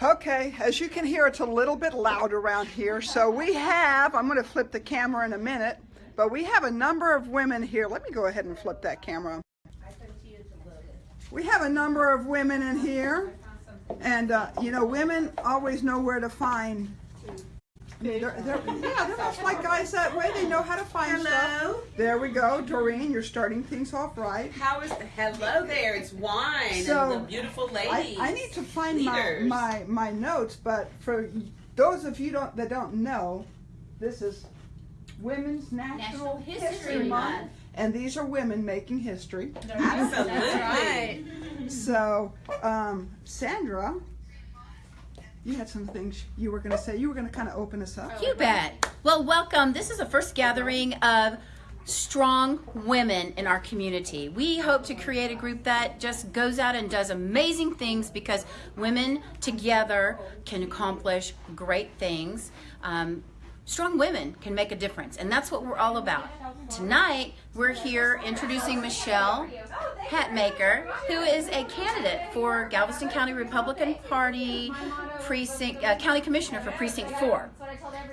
Okay, as you can hear, it's a little bit loud around here. So we have, I'm going to flip the camera in a minute, but we have a number of women here. Let me go ahead and flip that camera. We have a number of women in here. And, uh, you know, women always know where to find. They're, they're, yeah, they're much like guys that way. They know how to find Hello. stuff. There we go. Doreen, you're starting things off right. How is the hello there? It's wine So, and the beautiful I, ladies. I need to find my, my, my notes, but for those of you don't, that don't know, this is Women's National, National History, History Month. Month. And these are women making history. Absolutely. That's right. So, um, Sandra, you had some things you were going to say. You were going to kind of open us up. You bet. Well, welcome. This is the first gathering of strong women in our community. We hope to create a group that just goes out and does amazing things because women together can accomplish great things. Um, strong women can make a difference, and that's what we're all about. Tonight, we're here introducing Michelle Hatmaker, who is a candidate for Galveston County Republican Party precinct, uh, county commissioner for precinct four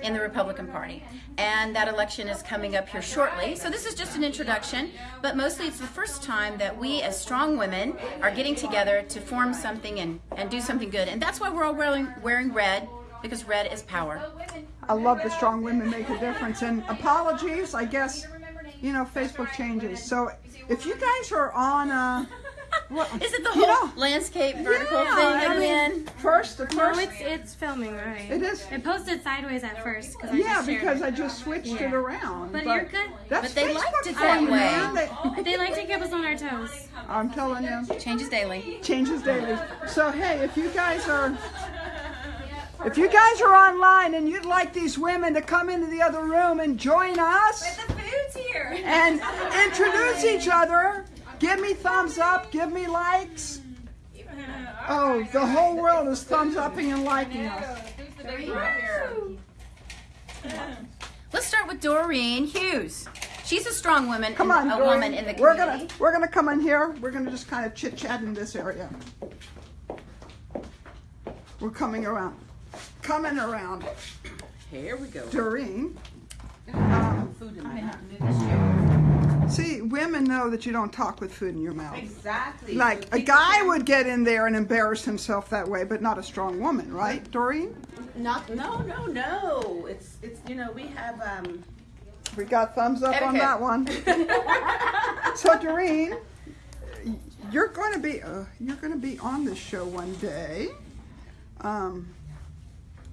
in the Republican Party. And that election is coming up here shortly. So this is just an introduction, but mostly it's the first time that we as strong women are getting together to form something and, and do something good. And that's why we're all wearing, wearing red, because red is power. I love the strong women make a difference. And apologies, I guess, you know, Facebook changes. So if you guys are on, uh, what, Is it the whole know, landscape vertical yeah, thing I again? mean, first, the No, it's it's filming, right? It is. It posted sideways at first. 'cause I yeah, just because it. I just switched it around. But you're good. That's But they Facebook liked it for that you, way. They- They like to keep us on our toes. I'm telling you. Changes daily. changes daily. So hey, if you guys are if you guys are online and you'd like these women to come into the other room and join us The food's here. and introduce each other, give me thumbs up, give me likes. Oh, the whole world is thumbs upping and liking us. Let's start with Doreen Hughes. She's a strong woman, Come on, a Doreen. woman in the community. We're gonna we're gonna come in here. We're gonna just kind of chit chat in this area. We're coming around, coming around. Here we go. Doreen. Food in my mouth. See, women know that you don't talk with food in your mouth. Exactly. Like So a guy would get in there and embarrass himself that way, but not a strong woman, right, Doreen? Not. No. No. No. It's. It's. You know. We have. Um. We got thumbs up on that one. so, Doreen, you're going to be uh, you're going to be on this show one day. Um,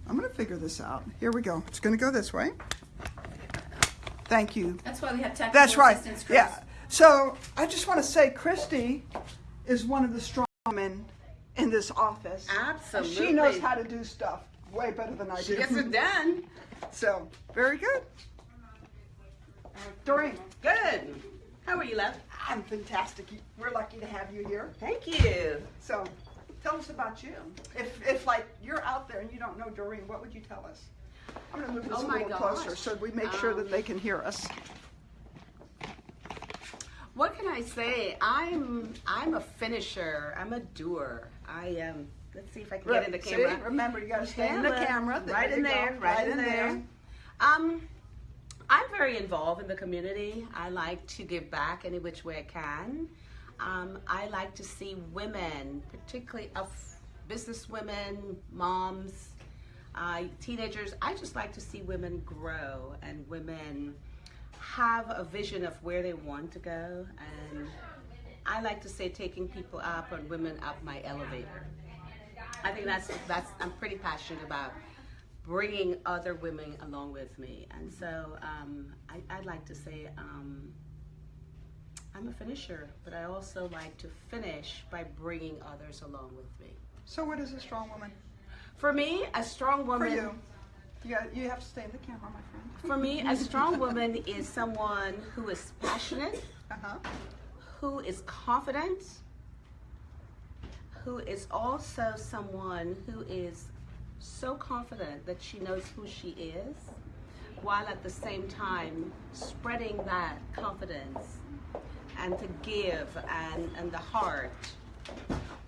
I'm going to figure this out. Here we go. It's going to go this way. Thank you. That's why we have technical That's right. assistance. Chris. Yeah. So I just want to say, Christy is one of the strong women in this office. Absolutely. She knows how to do stuff way better than I She do. gets it done. So very good. Doreen, Good. How are you, love? I'm fantastic. We're lucky to have you here. Thank you. So tell us about you. If, if like you're out there and you don't know Doreen, what would you tell us? I'm going to move this Oh a little gosh. closer so we make sure that Um, they can hear us. What can I say? I'm I'm a finisher. I'm a doer. I am. Um, let's see if I can get in the See? camera. Remember, you got to stay in the Camera. camera. There right you in there. Right, in there. Um, I'm very involved in the community. I like to give back any which way I can. Um, I like to see women, particularly of business women, moms, uh, teenagers. I just like to see women grow and women have a vision of where they want to go. And I like to say taking people up and women up my elevator. I think that's that's I'm pretty passionate about bringing other women along with me, and so um, I, I'd like to say um, I'm a finisher, but I also like to finish by bringing others along with me. So what is a strong woman? For me, a strong For woman. you. You, got, you have to stay in the camera, my friend. For me, a strong woman is someone who is passionate, Uh-huh. who is confident, who is also someone who is so confident that she knows who she is, while at the same time spreading that confidence and to give and, and the heart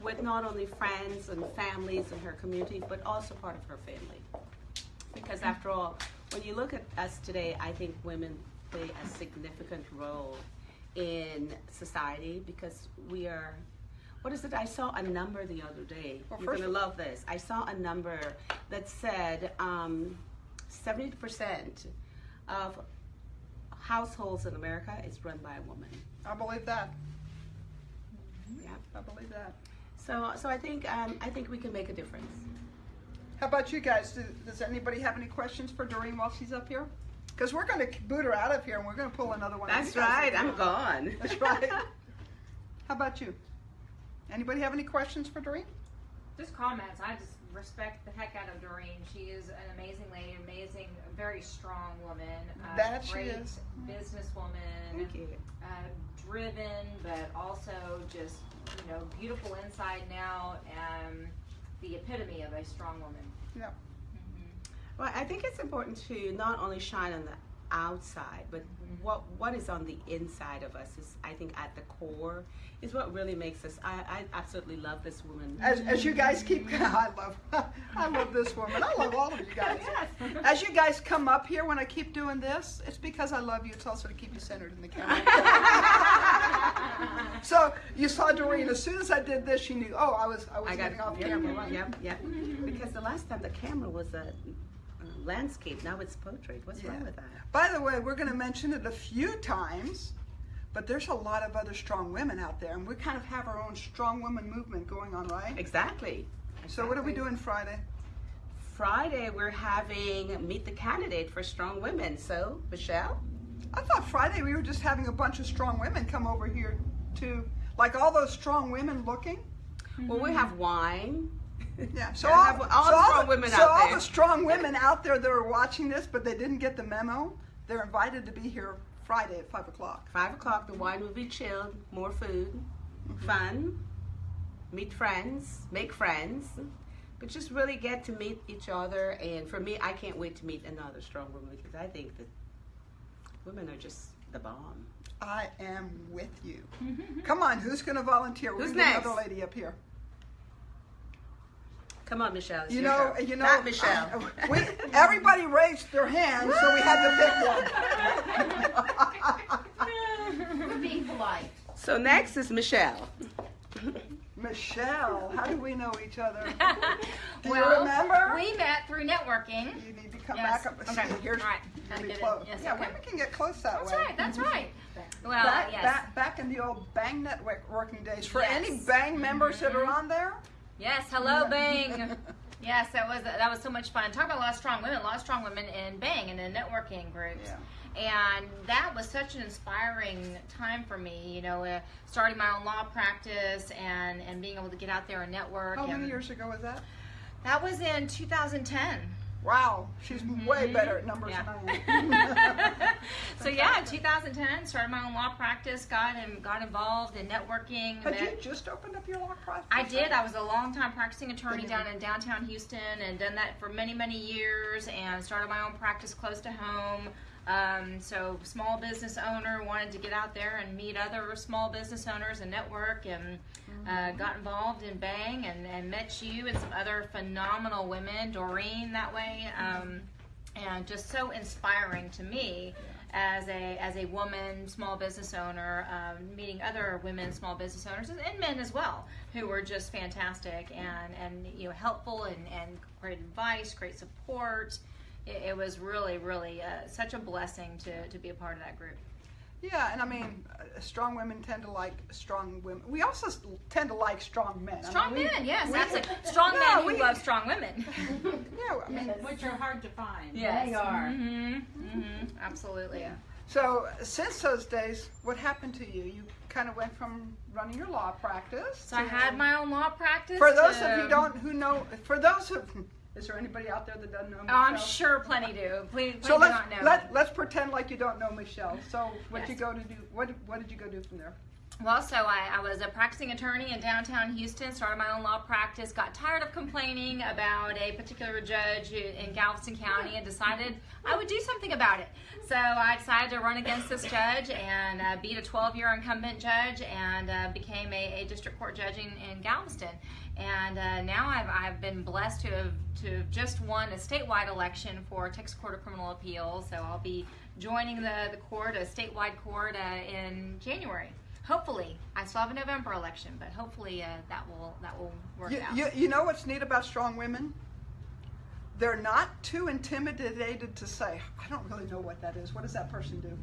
with not only friends and families in her community, but also part of her family. Because after all, when you look at us today, I think women play a significant role in society because we are. What is it? I saw a number the other day. Well, You're gonna love this. I saw a number that said um, 70% of households in America is run by a woman. I believe that. Yeah. I believe that. So, so I think um, I think we can make a difference. How about you guys? Do, does anybody have any questions for Doreen while she's up here? Because we're going to boot her out of here and we're going to pull another one. of That's right. I'm gone. That's right. How about you? Anybody have any questions for Doreen? Just comments. I just respect the heck out of Doreen. She is an amazing lady, amazing, very strong woman. Uh, That she great is. businesswoman. Thank you. Uh, driven, but also just you know beautiful inside now, and the epitome of a strong woman. Yeah. Well, I think it's important to not only shine on the outside, but mm-hmm. what what is on the inside of us is, I think, at the core, is what really makes us. I, I absolutely love this woman. As, as you guys keep, I love, I love this woman. I love all of you guys. As you guys come up here, when I keep doing this, it's because I love you. It's also to keep you centered in the camera. so you saw Doreen. As soon as I did this, she knew. Oh, I was, I was I got getting off yep, camera. Yep, right? yep, yep. Because the last time the camera was a, a landscape, now it's portrait. What's Yeah. wrong with that? By the way, we're going to mention it a few times, but there's a lot of other strong women out there, and we kind of have our own strong women movement going on, right? Exactly. So what are we Exactly. doing Friday? Friday we're having meet the candidate for strong women. So Michelle, I thought Friday we were just having a bunch of strong women come over here to, like all those strong women looking. well we have wine. Yeah. So all, have all so the all strong the- women so out all there. the strong women out there that are watching this, but they didn't get the memo, they're invited to be here Friday at five o'clock. Five o'clock the wine will be chilled. More food, mm-hmm. fun, meet friends, make friends. But just really get to meet each other, and for me, I can't wait to meet another strong woman because I think that women are just the bomb. I am with you. Mm-hmm. Come on, who's going to volunteer? We're Who's gonna next? Another lady up here. Come on, Michelle. You know, turn. you know. Not Michelle. Uh, uh, we everybody raised their hand, so we had to pick one. We're being polite. so next is Michelle. Michelle, how do we know each other? Do you remember? we met through networking. You need to come Yes. back up. Okay. See, here's All right. Gotta really close. Yes, yeah, okay. women can get close that That's way. right. That's mm-hmm. right. Well, back, yes. back, back in the old Bang Network working days. For Yes. any Bang members that are mm-hmm. on there, Yes, hello, Bang. yes, that was that was so much fun. Talk about a lot of strong women, a lot of strong women in Bang and in the networking groups. Yeah. And that was such an inspiring time for me, you know, uh, starting my own law practice and, and being able to get out there and network. how many years ago was that? That was in 2010. Wow, she's way better at numbers Yeah. than I am. so yeah, 2010, started my own law practice, got and got involved in networking. Had you just opened up your law practice? I did. I was a long time practicing attorney down in downtown Houston and done that for many, many years and started my own practice close to home. Um, so, small business owner, wanted to get out there and meet other small business owners and network and uh, got involved in Bang and, and met you and some other phenomenal women, Doreen that way. Um, and just so inspiring to me as a as a woman small business owner um, meeting other women small business owners and, men as well who were just fantastic and and you know helpful and, and great advice great support. It, it was really really uh, such a blessing to, to be a part of that group Yeah, and I mean, uh, strong women tend to like strong women. We also tend to like strong men. I strong mean, we- men yes we- that's it strong No, men who we- love strong women Yeah, I mean, Which are hard to find. yes They are. hmm hmm absolutely so since those days, what happened to you? You kind of went from running your law practice. so i had my own law practice For those to- of you don't who know, for those of, is there anybody out there that doesn't know? Oh, I'm sure plenty do. Please, please So do let's not know. let let's pretend like you don't know Michelle. So what Yes. you go to do? What what did you go do from there? Well, so I, I was a practicing attorney in downtown Houston, started my own law practice, got tired of complaining about a particular judge in Galveston County, and decided I would do something about it. So I decided to run against this judge and uh, beat a 12 year incumbent judge and uh, became a, a district court judge in, in Galveston. And uh, now I've, I've been blessed to have, to have just won a statewide election for Texas Court of Criminal Appeals. So I'll be joining the, the court, a statewide court, uh, in January hopefully i still have a november election but hopefully uh, that will that will work You, out you, you know what's neat about strong women? They're not too intimidated to say, I don't really know what that is. What does that person do?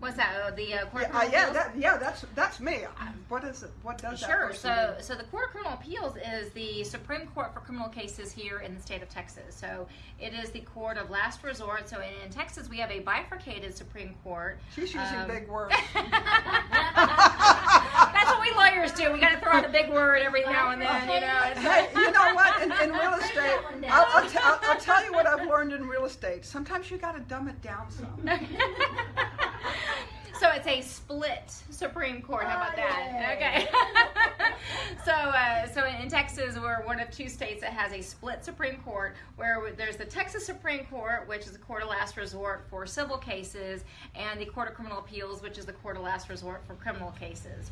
What's that oh, the uh, court Yeah, uh, yeah, that, yeah, that's that's me. What is it? What does that Sure. So, do? so the Court of Criminal Appeals is the Supreme Court for criminal cases here in the state of Texas. So, it is the court of last resort. So, in, in Texas, we have a bifurcated Supreme Court. She's using Um, big words. That's what we lawyers do. We got to throw out a big word every now and then, you know. Hey, you know what? In, in real estate, I'll, I'll, t- I'll, I'll tell you what I've learned in real estate. Sometimes you got to dumb it down some. so it's a split Supreme Court. How about that? Okay. so, uh, so in, in Texas, we're one of two states that has a split Supreme Court, where there's the Texas Supreme Court, which is the court of last resort for civil cases, and the Court of Criminal Appeals, which is the court of last resort for criminal cases.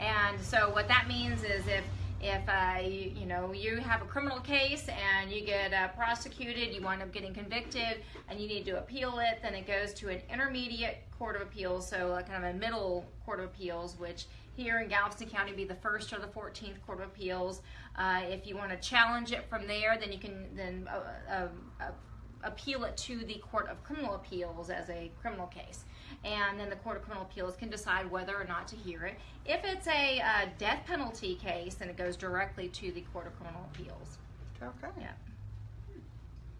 And so, what that means is if if uh, you, you know you have a criminal case and you get uh, prosecuted, you wind up getting convicted, and you need to appeal it, then it goes to an intermediate court of appeals, so kind of a middle court of appeals, which here in Galveston County be the first or the 14th court of appeals. Uh, if you want to challenge it from there, then you can then uh, uh, appeal it to the court of criminal appeals as a criminal case and then the Court of Criminal Appeals can decide whether or not to hear it. If it's a uh, death penalty case, then it goes directly to the Court of Criminal Appeals. Okay. Yeah.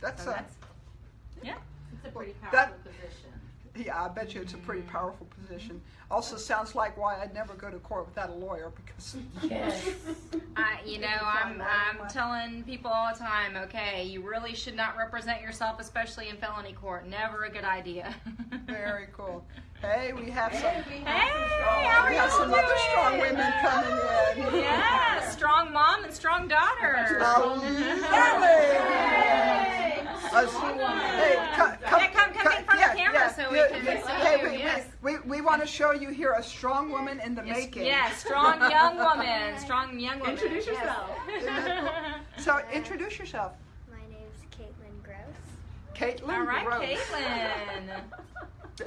That's, So uh, that's yeah. It's a pretty That- powerful position. Yeah, I bet you it's a pretty powerful position. Also sounds like why I'd never go to court without a lawyer because I, you know, I'm I'm telling people all the time. Okay, you really should not represent yourself, especially in felony court. Never a good idea. very cool. Hey, we have some. Hey, how are We have some doing? other strong women coming in. Yeah, strong mom and strong daughter. Really? Us- Hey, come, come, Yeah, come- come in front of the camera so we can see hey, you, we, yes. we, we, we want to show you here a strong woman in the Yes, making. yeah, strong young woman. Strong young woman. Introduce yourself. So introduce yourself. My name's Caitlin Gross. Caitlin All right, Gross. Caitlin.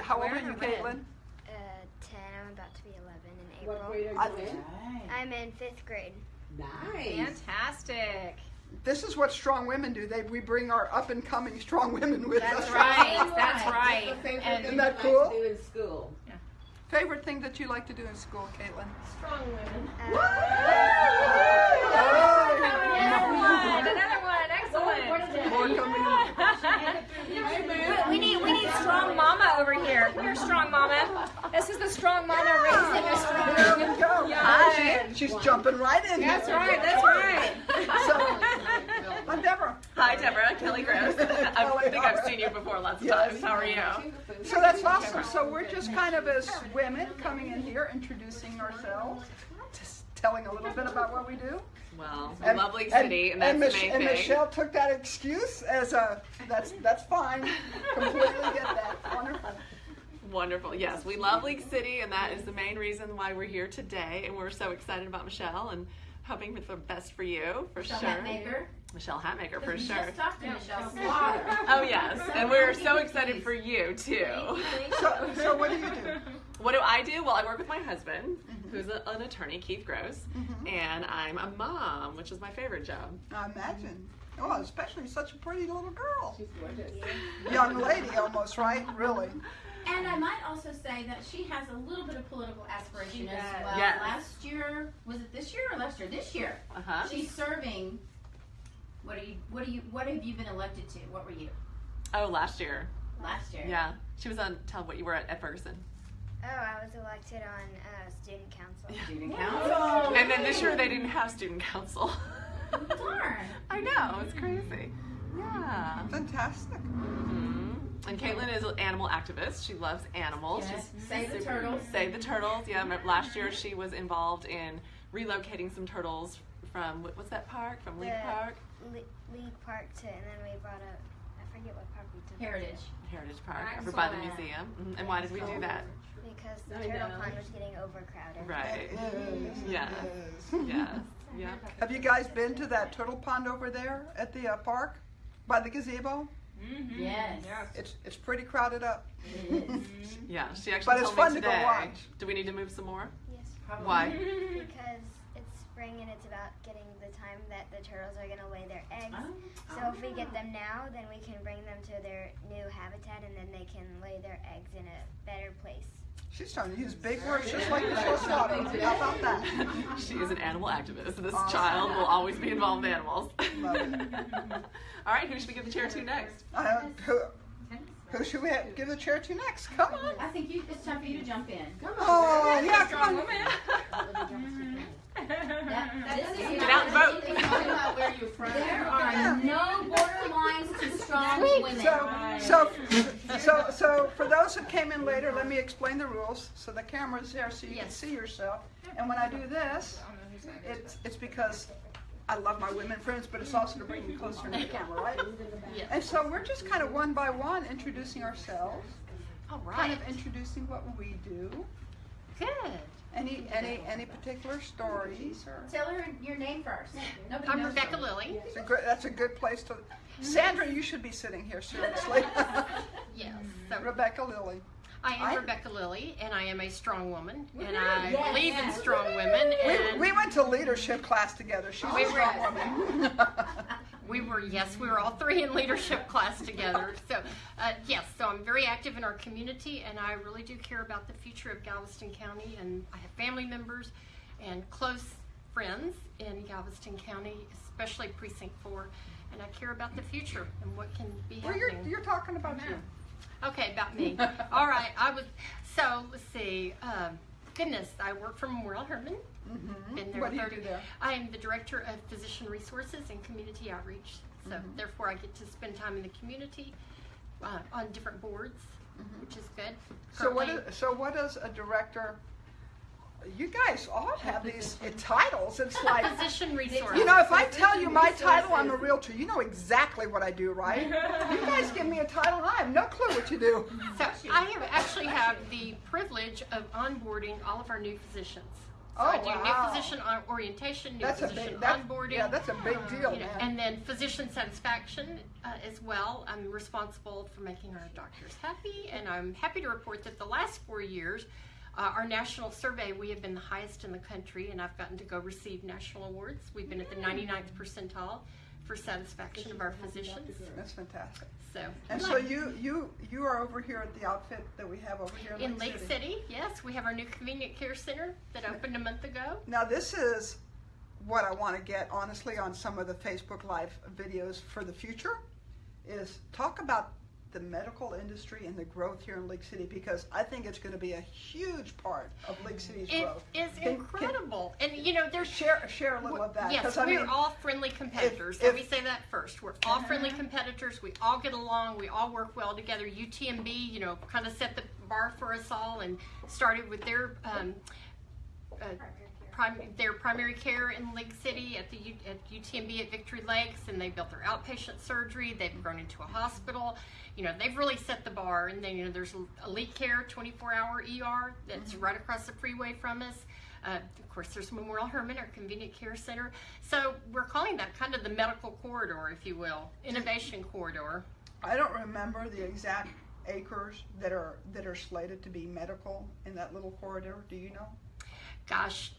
How old Where are you, or when? Caitlin? Uh, 10. I'm about to be 11 in What April. grade I- are you in? I'm in fifth grade. Nice. Fantastic. This is what strong women do. They we bring our up and coming strong women with That's us. right. That's right. the favorite And- thing Isn't that you cool? like to do in school? Favorite thing that you like to do in school, Caitlin? Strong women. Another one. Another one. Excellent. We need we need strong mama over here. Here's strong mama. This is the strong mama raising a strong. There we go. Hi. She- she's jumping right in. That's there. right. That's right. So, I'm Deborah. Hi, Deborah. Kelly Gross. I think I've seen you before lots of Yes. times. How are you? So that's awesome. So we're just kind of as women coming in here, introducing ourselves, just telling a little bit about what we do. Well, it's a lovely city, and, and, that's Mich- the main and. Michelle took that excuse as a that's that's fine. Completely get that. Wonderful. Wonderful. Yes, we love League City, and that is the main reason why we're here today. And we're so excited about Michelle and hoping for the best for you, for Michelle sure. Hatmaker. Michelle Hatmaker, for We sure. just talked to Michelle Oh, yes. And we're so excited for you, too. So so what do you do? What do I do? Well, I work with my husband, Mm-hmm. who's a, an attorney, Keith Gross, and I'm a mom, which is my favorite job. I imagine. Oh, especially such a pretty little girl, She's gorgeous. young lady almost, right? Really. And I might also say that she has a little bit of political aspiration as well. Yes. Last year, was it this year or last year? This year. Uh huh. She's serving. What are you? What are you? What have you been elected to? What were you Oh, last year. last year? Yeah. She was on, tell what you were at, at Ferguson. Oh, I was elected on uh, student council. Student council. And then this year they didn't have student council. Darn. I know, it's crazy. Yeah. Fantastic. hmm And Caitlin is an animal activist. She loves animals. Yes. She's Save the turtles. Save the turtles. Yeah, last year she was involved in relocating some turtles from what- what's that park? From League Park, Le- League Park to, and then we brought up, I forget what park we took. Heritage. Heritage Park, over by the Excellent. museum. Mhm. And why did we do that? To, Because the I turtle know. pond was getting overcrowded. Right. Yes, Yeah. yes. Yes. Yeah. Have you guys been to that turtle pond over there at the uh, park by the gazebo? Mm-hmm. Yes. It's it's pretty crowded up. Yeah. She actually But it's fun me to go watch. Do we need to move some more? Yes. Why? Because it's spring and it's about getting the time that the turtles are gonna lay their eggs. So if we get them now, then we can bring them to their new habitat, and then they can lay their eggs in a better place. She's trying to use big words just like Michelle Slaughter. How about that? She is an animal activist. This Awesome. child will always be involved in animals. Love it. All right, who should we give the chair to next? Uh, who, who should we have, give the chair to next? Come on. I think you, it's time for you to jump in. Come Oh, yeah, come on. Get out and vote. where you're from. There are no borderlines to strong women. So, so, so, so for those who came in later, let me explain the rules. So the camera's there so you can see yourself. And when I do this, it's, it's because I love my women friends, but it's also to bring you closer to the camera, right? And so we're just kind of one by one introducing ourselves, All kind of introducing what we do. Good. Any, any, any particular stories or? Tell her your name first. Nobody I'm knows Rebecca her. Lilly. It's a good, that's a good place to, Sandra, you should be sitting here seriously. Yes. So Rebecca Lilly. I am I- Rebecca Lilly, and I am a strong woman, and I Yes. believe in strong women. We, And we went to leadership class together. She's We a were- strong woman. we were yes, we were all three in leadership class together. So uh, yes, so I'm very active in our community, and I really do care about the future of Galveston County. And I have family members and close friends in Galveston County, especially Precinct Four, and I care about the future and what can be Well, happening. you're, you're talking about you. Okay, about me. All right, I was. So let's see. Um, goodness, I work for Memorial Hermann. Been there What do you do there? I am the director of physician resources and community outreach. So Mm-hmm. therefore, I get to spend time in the community uh, on different boards, which is good. Mm-hmm. So what, so what does a director, you guys all have these uh, titles. It's like, physician resources. you know, if I tell you my title, I'm a realtor. You know exactly what I do, right? You guys give me a title and I have no clue what you do. So I have actually have the privilege of onboarding all of our new physicians. So Oh, I do wow. new physician orientation, new That's a physician big, that's, onboarding. yeah, that's a big deal, you know, man. and then physician satisfaction uh, as well. I'm responsible for making our doctors happy, and I'm happy to report that the last four years, uh, our national survey, we have been the highest in the country, and I've gotten to go receive national awards. We've been at the 99th percentile for satisfaction of our physicians. That's fantastic. So, And so you, you, you are over here at the outfit that we have over here in, in League City, yes, we have our new convenient care center that opened a month ago. Now this is what I want to get honestly on some of the Facebook Live videos for the future is talk about the medical industry and the growth here in League City because I think it's going to be a huge part of League City's It growth. is Can- can- incredible, and you know, there's Share share a little of that Yes, we're mean all friendly competitors. if- Let me say that first. We're all friendly competitors. We all get along. We all work well together. UTMB, you know, kind of set the bar for us all and started with their um, uh, prim- their primary care in League City at the U- at UTMB at Victory Lakes, and they built their outpatient surgery. They've grown into a hospital. You know, they've really set the bar. And then you know, there's Elite Care, 24-hour ER that's right across the freeway from us. Uh, of course, there's Memorial Hermann, our convenient care center. So we're calling that kind of the medical corridor, if you will, innovation corridor. I don't remember the exact acres that are that are slated to be medical in that little corridor. Do you know? Gosh,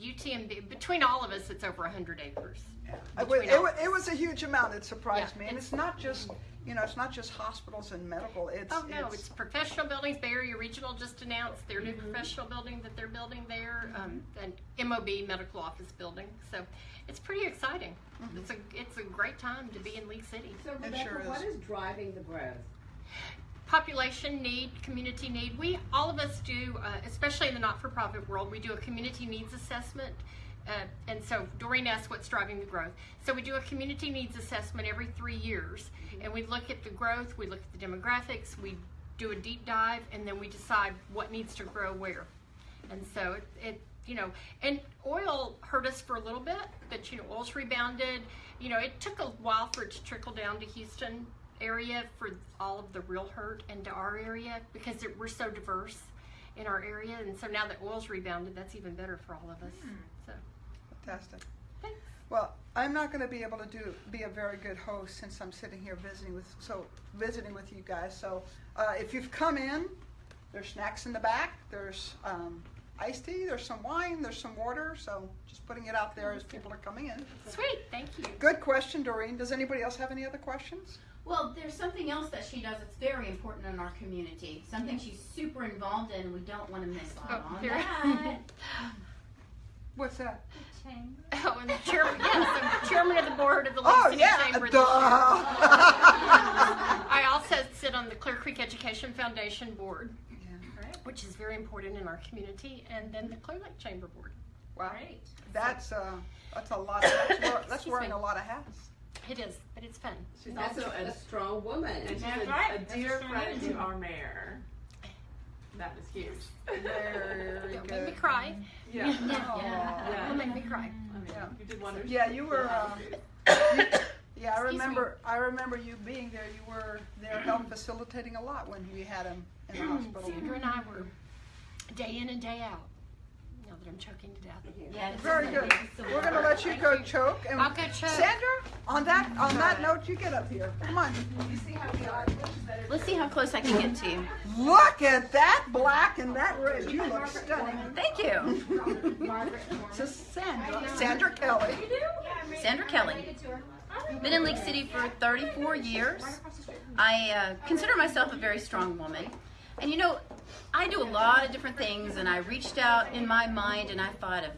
UTMB, between all of us, it's over 100 acres. Uh, it was, it, was, it was a huge amount. It surprised Yeah, me, and it's- it's not just you know it's not just hospitals and medical. It's Oh no, it's professional buildings. Bay Area Regional just announced their new mm-hmm. professional building that they're building there, mm-hmm. um, an MOB medical office building. So it's pretty exciting. Mm-hmm. It's a it's a great time to be in League City. So Rebecca, sure what is. is driving the growth? Population need, community need. We all of us do, uh, especially in the not-for-profit world, we do a community needs assessment uh, and so Doreen asked what's driving the growth. So we do a community needs assessment every three years, and we look at the growth, we look at the demographics, we do a deep dive, and then we decide what needs to grow where. And so it, it you know, and oil hurt us for a little bit, but you know, oil's rebounded. You know, it took a while for it to trickle down to Houston area for all of the real hurt into our area because it, we're so diverse in our area, and so now that oil's rebounded, that's even better for all of us. So. Fantastic. Thanks. Well, I'm not going to be able to do be a very good host since I'm sitting here visiting with so visiting with you guys. So uh, if you've come in, there's snacks in the back. There's um, iced tea. There's some wine. There's some water. So just putting it out there as people are coming in. Sweet, thank you. Good question, Doreen. Does anybody else have any other questions? Well, there's something else that she does that's very important in our community. Something she's super involved in, and we don't want to miss out Oh, on here. that. What's that? Oh, and the chairman, yes, the chairman of the board of the Lake Oh City yeah, Chamber this duh. year. I also sit on the Clear Creek Education Foundation Board, which is very important in our community, and then the Clear Lake Chamber Board. wow, Great. that's uh, that's a lot. Of, that's, wear- that's wearing me. a lot of hats. It is, but it's fun. She's That's also a, a strong woman. and she's That's a, right. a dear a friend strong to our mayor. That is huge. Very Don't make me cry. Yeah. Aw. Don't make me cry. I mean, Yeah. you did wonders. Yeah, you were. Um, yeah, I remember. I remember you being there. You were there, help facilitating a lot when we had him in the hospital. Sandra and I were day in and day out. Now I'm choking to death. Yeah, it's Very good. We're gonna let you go choke. And I'll go choke. Sandra, on that on that note, you get up here. Come on. Let's see how close I can get to you. Look at that black and that red. You look stunning. Thank you. So Sandra, Sandra Kelly. Sandra Kelly. Been in League City for 34 years. I uh, consider myself a very strong woman. And you know, I do a lot of different things, and I reached out in my mind and I thought of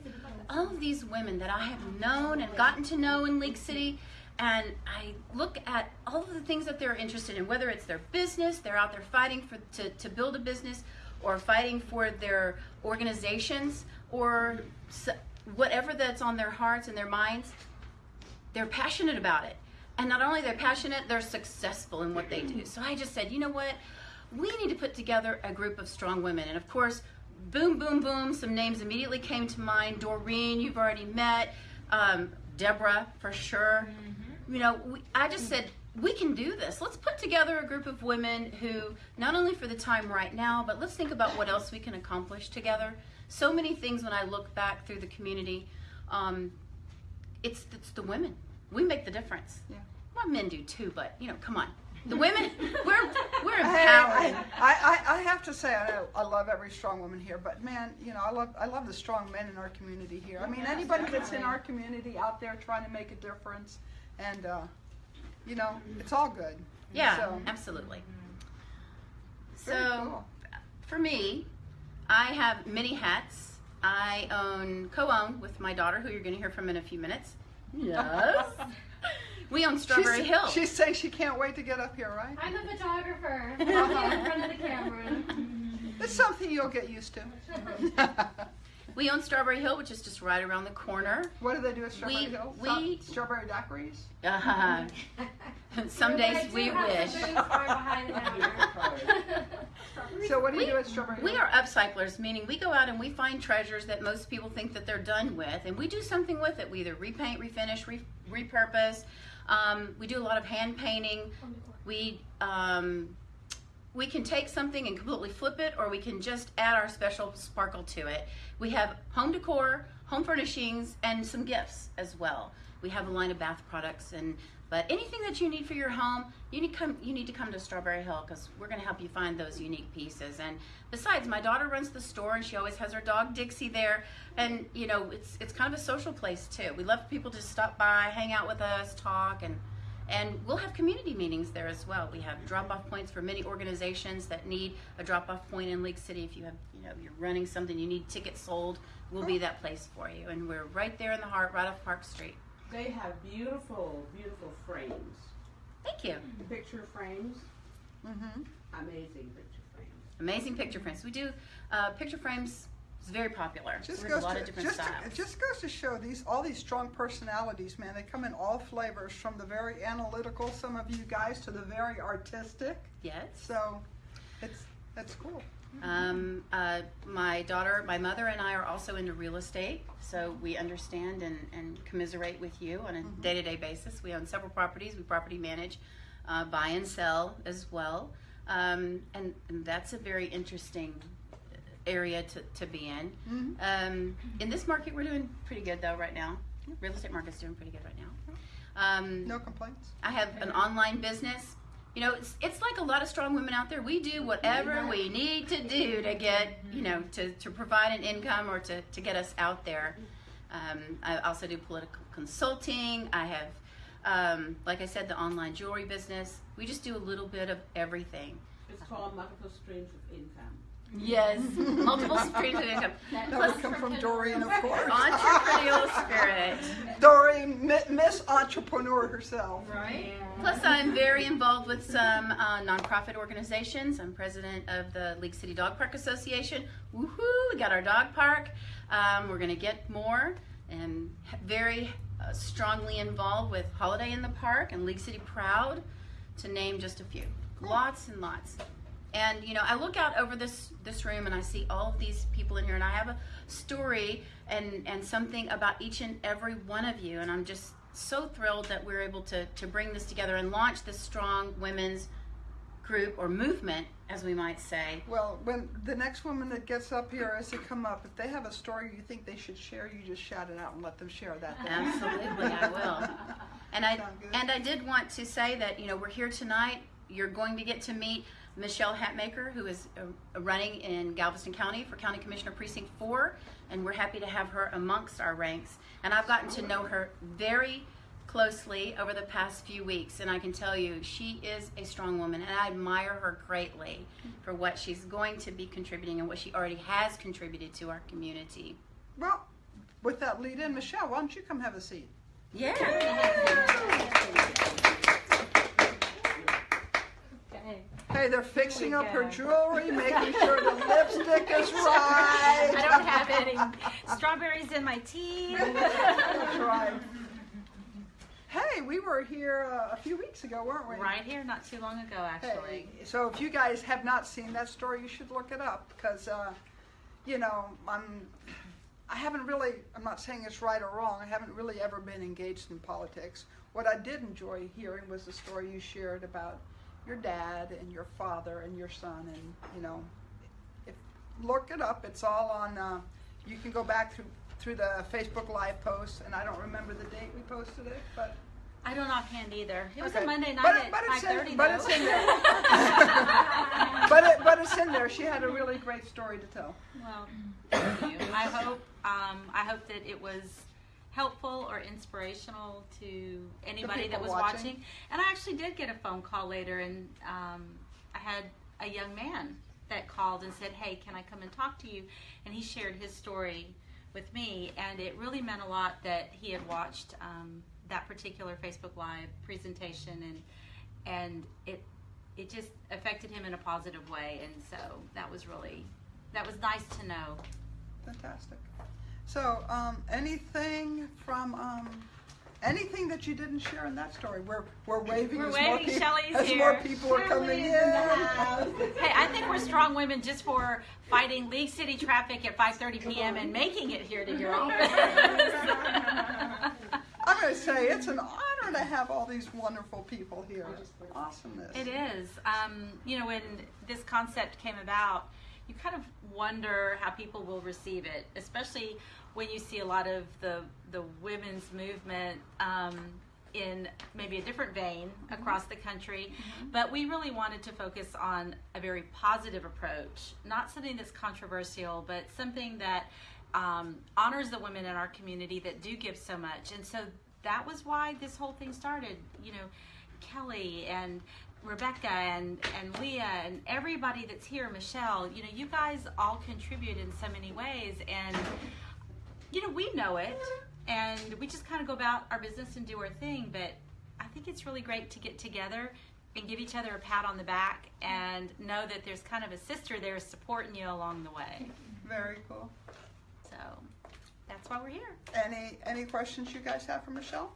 all of these women that I have known and gotten to know in League City. And I look at all of the things that they're interested in, whether it's their business, they're out there fighting for, to, to build a business, or fighting for their organizations, or whatever that's on their hearts and their minds they're passionate about it. And not only they're passionate, they're successful in what they do. So I just said, you know what? We need to put together a group of strong women. And of course, boom, boom, boom, some names immediately came to mind. Doreen, you've already met. Um, Deborah, for sure. You know, we, I just said, we can do this. Let's put together a group of women who, not only for the time right now, but let's think about what else we can accomplish together. So many things when I look back through the community. Um, it's it's the women. We make the difference. Yeah. Well, men do too, but you know, come on. The women, we're we're Hey, empowering. I, I, I have to say, I, I love every strong woman here, but man, you know, I love, I love the strong men in our community here. I mean, anybody that's in our community out there trying to make a difference, and, uh, you know, it's all good. Yeah, So, absolutely. So, cool. for me, I have many hats. I own, co-own with my daughter, who you're going to hear from in a few minutes. Yes. we own Strawberry she's, Hill. She's saying she can't wait to get up here, right? I'm a photographer. I'm in front of the camera. It's something you'll get used to. we own Strawberry Hill, which is just right around the corner. what do they do at Strawberry We- Hill? we- Strawberry daiquiris? Uh -huh. some days we wish. So what do you We- do at Strawberry Hill? We are upcyclers, meaning we go out and we find treasures that most people think that they're done with, and we do something with it. We either repaint, refinish, re- repurpose. Um, we do a lot of hand painting. We um, we can take something and completely flip it, or we can just add our special sparkle to it. We have home decor, home furnishings, and some gifts as well. We have a line of bath products, and but anything that you need for your home, you need come you need to come to Strawberry Hill because we're going to help you find those unique pieces. And besides, my daughter runs the store, and she always has her dog Dixie there, and you know it's it's kind of a social place too. We love people to stop by, hang out with us, talk, and and we'll have community meetings there as well. We have drop-off points for many organizations that need a drop-off point in League City. If you have, you know, you're running something, you need tickets sold, we'll be that place for you. And we're right there in the heart, right off Park Street. They have beautiful, beautiful frames. Thank you. Picture frames. Mm-hmm. Amazing picture frames. Amazing picture frames. We do uh, picture frames It's very popular. Just We goes a lot to, of different just to- styles. it just goes to show these all these strong personalities, man. They come in all flavors, from the very analytical, some of you guys, to the very artistic. yes. So, it's that's cool. Um, uh, my daughter, my mother, and I are also into real estate, so we understand and, and commiserate with you on a day to day basis. We own several properties, we property manage, uh, buy and sell as well. Um, and, and that's a very interesting area to, to be in. Um, in this market, we're doing pretty good though right now. Real estate market's doing pretty good right now. Um, No complaints. I have an online business. You know, it's, it's like a lot of strong women out there. We do whatever we need to do to get, you know, to, to provide an income or to, to get us out there. Um, I also do political consulting. I have, um, like I said, the online jewelry business. We just do a little bit of everything. It's called multiple streams of income. Yes, multiple streams of income. That Plus, would come from Doreen, of course. entrepreneurial spirit. Doreen, Mi- Miss Entrepreneur herself. Right. Plus, I'm very involved with some uh, nonprofit organizations. I'm president of the League City Dog Park Association. Woohoo! We got our dog park. Um, we're going to get more, and very uh, strongly involved with Holiday in the Park and League City Proud, to name just a few. Lots and lots. And you know, I look out over this this room and I see all of these people in here, and I have a story and and something about each and every one of you, and I'm just so thrilled that we're able to to bring this together and launch this strong women's group or movement, as we might say. Well, when the next woman that gets up here as they come up, if they have a story you think they should share, you just shout it out and let them share that. Absolutely, I will. And I and I did want to say that you know we're here tonight. You're going to get to meet Michelle Hatmaker, who is uh, running in Galveston County for County Commissioner Precinct Four, and we're happy to have her amongst our ranks. And I've gotten to know her very closely over the past few weeks, and I can tell you she is a strong woman, and I admire her greatly for what she's going to be contributing and what she already has contributed to our community. Well, with that lead in, Michelle, why don't you come have a seat? Yeah. Hey, they're fixing up her jewelry, making sure the lipstick is right. I don't have any strawberries in my tea. That's right. Hey, we were here uh, a few weeks ago, weren't we? Right here, not too long ago, Hey, actually. so if you guys have not seen that story, you should look it up because, uh, you know, I'm, I haven't really. I'm not saying it's right or wrong. I haven't really ever been engaged in politics. What I did enjoy hearing was the story you shared about your dad and your father and your son, and you know, if look it up. It's all on. Uh, you can go back through through the Facebook Live post, and I don't remember the date we posted it, but I don't offhand either. It was Okay. a Monday night But at but it's in- 5:30 but it's in there. but it, but it's in there. She had a really great story to tell. Well, thank you. I hope um, I hope that it was helpful or inspirational to anybody that was watching. watching. And I actually did get a phone call later, and um, I had a young man that called and said, "Hey, can I come and talk to you?" And he shared his story with me, and it really meant a lot that he had watched um, that particular Facebook Live presentation, and and it it just affected him in a positive way, and so that was really that was nice to know. Fantastic. So, um, anything from um, anything that you didn't share in that story? We're we're waving We're as more waving. people Shelley's as here. more people are coming in. Hey, I think we're strong women just for fighting League City traffic at 5:30 p.m. and making it here to your office. I'm going to say it's an honor to have all these wonderful people here. Awesomeness. It is. Um, you know, when this concept came about, you kind of wonder how people will receive it, especially when you see a lot of the the women's movement um, in maybe a different vein across the country. But we really wanted to focus on a very positive approach, not something that's controversial, but something that um, honors the women in our community that do give so much. And so that was why this whole thing started. You know, Kelly and Rebecca and, and Leah and everybody that's here, Michelle, you know, you guys all contribute in so many ways. And, you know, we know it. And we just kind of go about our business and do our thing. But I think it's really great to get together and give each other a pat on the back and know that there's kind of a sister there supporting you along the way. Very cool. So that's why we're here. Any any questions you guys have for Michelle?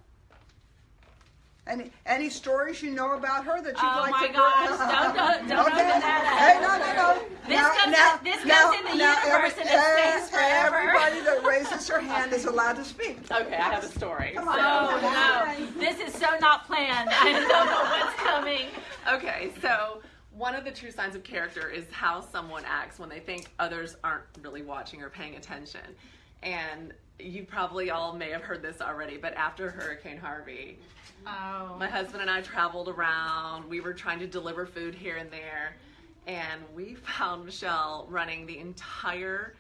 Any any stories you know about her that you'd Oh like my to? gosh, don't- don't- don't open that up. Hey, no, no, no. This goes- this goes in the universe and it stays forever. Everybody that raises their hand is allowed to speak. Okay, I have a story. Come on. Oh no, this is so not planned. I don't know what's coming. Okay, so one of the true signs of character is how someone acts when they think others aren't really watching or paying attention. And you probably all may have heard this already, but after Hurricane Harvey, Oh. my husband and I traveled around. We were trying to deliver food here and there, and we found Michelle running the entire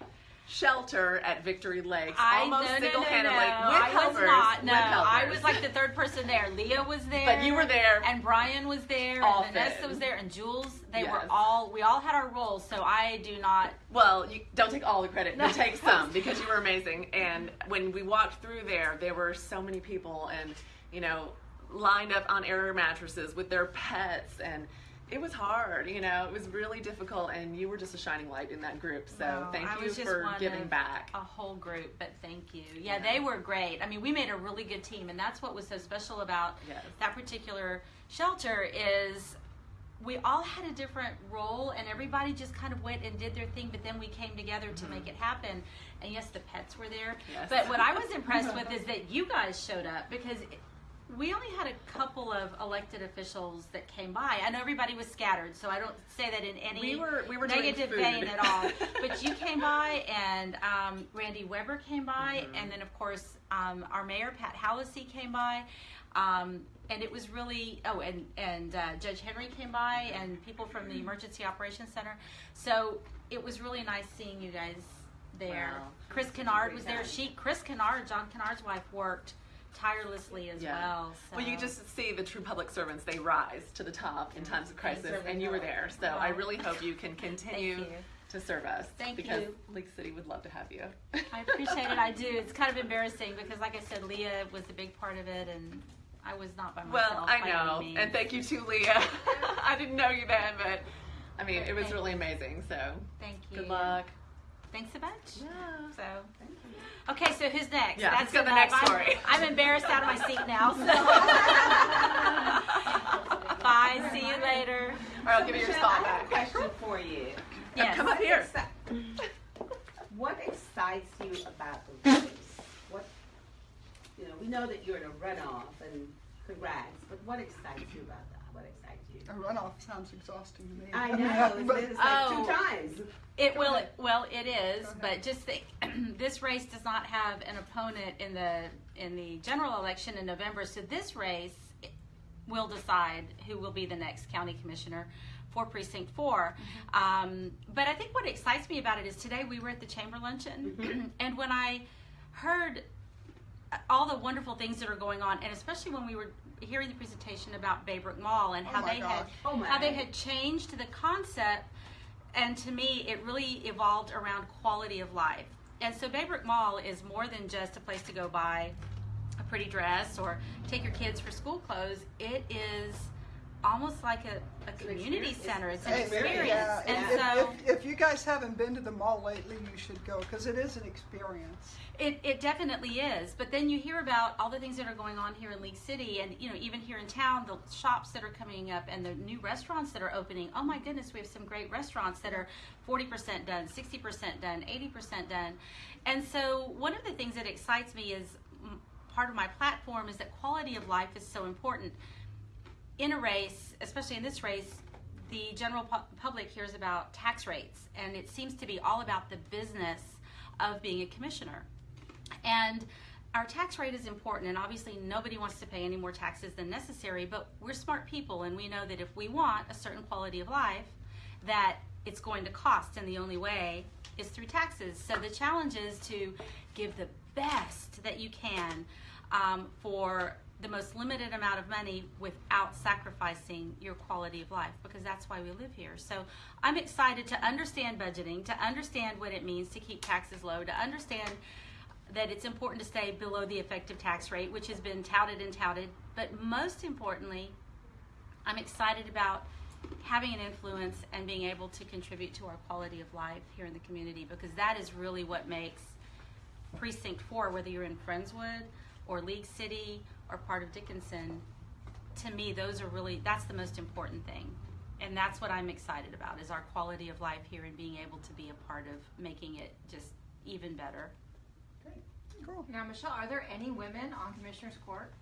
shelter at Victory Lakes, I almost no, no, no, single-handedly no. with I helpers. was not. No, I was like the third person there. Leah was there, But you were there. and Brian was there, Often. and Vanessa was there, and Jules. They were all. We all had our roles, so I do not. Well, you don't take all the credit, but take some because you were amazing. And when we walked through there, there were so many people, and you know, lined up on air mattresses with their pets, and it was hard. You know, it was really difficult, and you were just a shining light in that group. So thank you for giving back. A whole group, but thank you. Yeah, they were great. I mean, we made a really good team, and that's what was so special about Yes. that particular shelter is we all had a different role, and everybody just kind of went and did their thing. But then we came together to make it happen. And yes, the pets were there. Mm-hmm. Yes. But what I was impressed with is that you guys showed up because. We only had a couple of elected officials that came by. I know everybody was scattered, so I don't say that in any We were- we were negative vein at all. But you came by, and um, Randy Weber came by, Mm-hmm. and then of course um, our mayor Pat Hallisey came by, um, and it was really oh, and and uh, Judge Henry came by, and people from the Emergency Operations Center. So it was really nice seeing you guys there. Wow. Chris Kennard was there. She Chris Kennard, John Kennard's wife, worked tirelessly as Yeah. well. So. Well, you just see the true public servants, they rise to the top in times of crisis, and you were there. So I really hope you can continue you. to serve us. Thank because you. League City would love to have you. I appreciate it. I do. It's kind of embarrassing because, like I said, Leah was a big part of it, and I was not by myself. Well, I know, and thank you to Leah. I didn't know you then, but I mean, it was really you. amazing. So Thank you. good luck. Thanks a bunch. Yeah. So, okay. So who's next? Yeah, let's go to the enough. next I'm- story. I'm, embarrassed out of my seat now. So. Bye. See you later. Or I'll give you your spot I have a back. question for you. Yes. Come up here. What excites you about the race? What, you know, we know that you're in a runoff and congrats, but what excites you about that? What excites you? A runoff sounds exhausting to me. I know, But- it's like Oh. two times. It will. Well, it is, but just think, this race does not have an opponent in the in the general election in November. So this race will decide who will be the next county commissioner for precinct 4 Um, but I think what excites me about it is today we were at the chamber luncheon, and when I heard all the wonderful things that are going on, and especially when we were hearing the presentation about Baybrook Mall and Oh how my they had. Oh how they had changed the concept and to me it really evolved around quality of life. And so baybrook mall is more than just a place to go buy a pretty dress or take your kids for school clothes. It is almost like a, a community experience. center it's an Hey, experience yeah, and if, so if, if you guys haven't been to the mall lately, you should go because it is an experience. It, it definitely is. But then you hear about all the things that are going on here in League City and, you know, even here in town, the shops that are coming up and the new restaurants that are opening. Oh my goodness, we have some great restaurants that are 40% done, 60% done, 80% done. And so one of the things that excites me is part of my platform is that quality of life is so important. In a race, especially in this race, the general pu- public hears about tax rates, and it seems to be all about the business of being a commissioner. And our tax rate is important, and obviously nobody wants to pay any more taxes than necessary, but we're smart people, and we know that if we want a certain quality of life, that it's going to cost, and the only way is through taxes. So the challenge is to give the best that you can um, for the most limited amount of money without sacrificing your quality of life because that's why we live here. So I'm excited to understand budgeting, to understand what it means to keep taxes low, to understand that it's important to stay below the effective tax rate, which has been touted and touted. But most importantly, I'm excited about having an influence and being able to contribute to our quality of life here in the community because that is really what makes precinct 4 whether you're in friendswood or league city or part of dickinson to me those are really that's the most important thing and that's what i'm excited about is our quality of life here and being able to be a part of making it just even better Great. Cool. Now, Michelle, are there any women on Commissioner's Court?